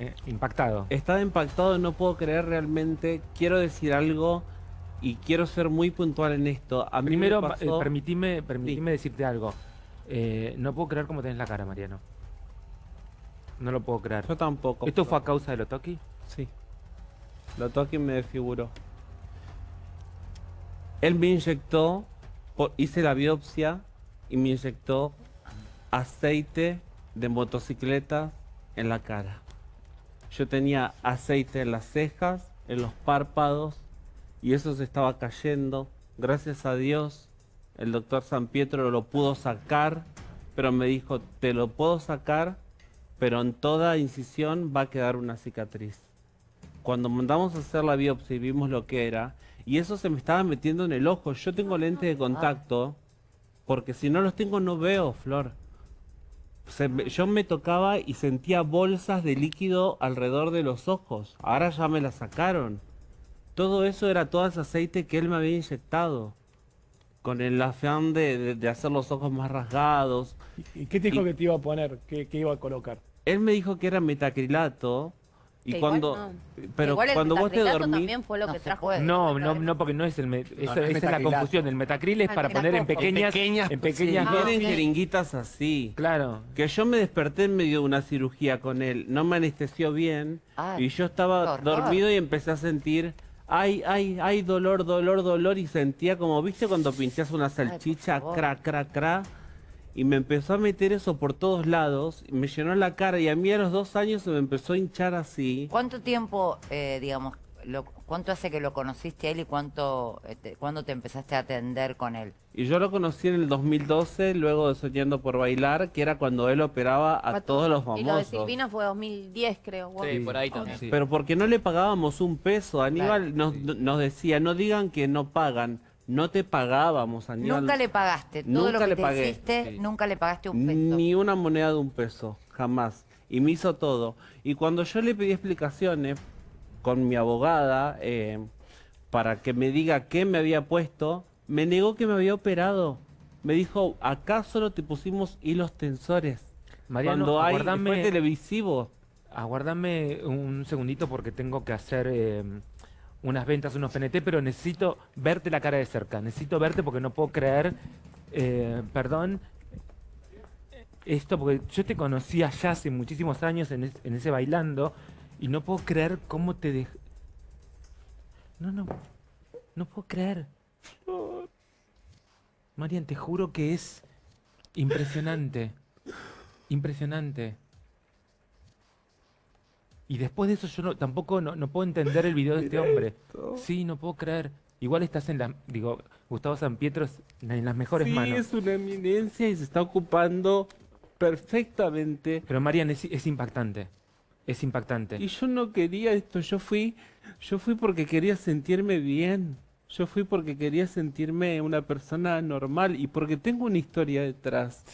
Eh, impactado. Estaba impactado, no puedo creer realmente. Quiero decir algo y quiero ser muy puntual en esto. A mí Primero, me eh, pasó- permitime, permitime decirte algo. Eh, no puedo creer cómo tenés la cara, Mariano. No lo puedo creer. Yo tampoco. ¿Esto fue a causa de lo toqui? Sí. Lo toque y me desfiguró. Él me inyectó, hice la biopsia y me inyectó aceite de motocicleta en la cara. Yo tenía aceite en las cejas, en los párpados y eso se estaba cayendo. Gracias a Dios, el doctor San Pietro lo pudo sacar, pero me dijo, te lo puedo sacar, pero en toda incisión va a quedar una cicatriz. Cuando mandamos a hacer la biopsia y vimos lo que era, y eso se me estaba metiendo en el ojo, yo tengo lentes de contacto, porque si no los tengo no veo, Flor. Se yo me tocaba y sentía bolsas de líquido alrededor de los ojos. Ahora ya me la sacaron. Todo eso era todo ese aceite que él me había inyectado. Con el afán de, de- de hacer los ojos más rasgados. ¿Y qué te dijo Y- que te iba a poner? ¿Qué, qué iba a colocar? Él me dijo que era metacrilato. Y Que igual cuando... no. Pero Igual el cuando vos te dormís... también fue lo No que trajo. puede. No, no, porque no es el... me- esa no es esa es la confusión. El metacril es para poner en pequeñas... Pequeñas- en pequeñas sí. Vienen jeringuitas así. Claro. Que yo me desperté en medio de una cirugía con él, no me anestesió bien Ay, y yo estaba dormido y empecé a sentir, ay, ay, ay, dolor, dolor, dolor y sentía como, viste cuando pinchas una salchicha, favor. cra, cra, cra, y me empezó a meter eso por todos lados, y me llenó la cara y a mí a los dos años se me empezó a hinchar así. ¿Cuánto tiempo, eh, digamos, lo, cuánto hace que lo conociste a él y cuánto, este, cuándo te empezaste a atender con él? Y yo lo conocí en el 2012, luego de Soñando por Bailar, que era cuando él operaba a todos los Y lo de famosos. Silvina fue 2010, creo. Sí, por ahí también. Sí. Pero porque no le pagábamos un peso. Aníbal nos, nos decía, no digan que no pagan. No te pagábamos, Aníbal. Nunca le pagaste, todo Nunca lo que le te pagué. hiciste, Sí. nunca le pagaste un peso. Ni una moneda de un peso, jamás. Y me hizo todo. Y cuando yo le pedí explicaciones con mi abogada eh, para que me diga qué me había puesto, me negó que me había operado. Me dijo, acá solo te pusimos hilos tensores. Mariano, cuando hay, aguardame- fue televisivo. Aguardame un segundito porque tengo que hacer eh, unas ventas, unos PNT, pero necesito verte la cara de cerca. Necesito verte porque no puedo creer, eh, perdón, esto porque yo te conocí allá hace muchísimos años en, en ese bailando y no puedo creer cómo te dej... No, no, no puedo creer. Marian, te juro que es impresionante. Impresionante. Y después de eso yo no- tampoco no, no puedo entender el video de este hombre. Sí, no puedo creer. Igual estás en la... Digo, Gustavo San Pietro es en las mejores sí, manos. es una eminencia y se está ocupando perfectamente. Pero Marian, es, es impactante. Es impactante. Y yo no quería esto, yo fui, yo fui porque quería sentirme bien. Yo fui porque quería sentirme una persona normal y porque tengo una historia detrás.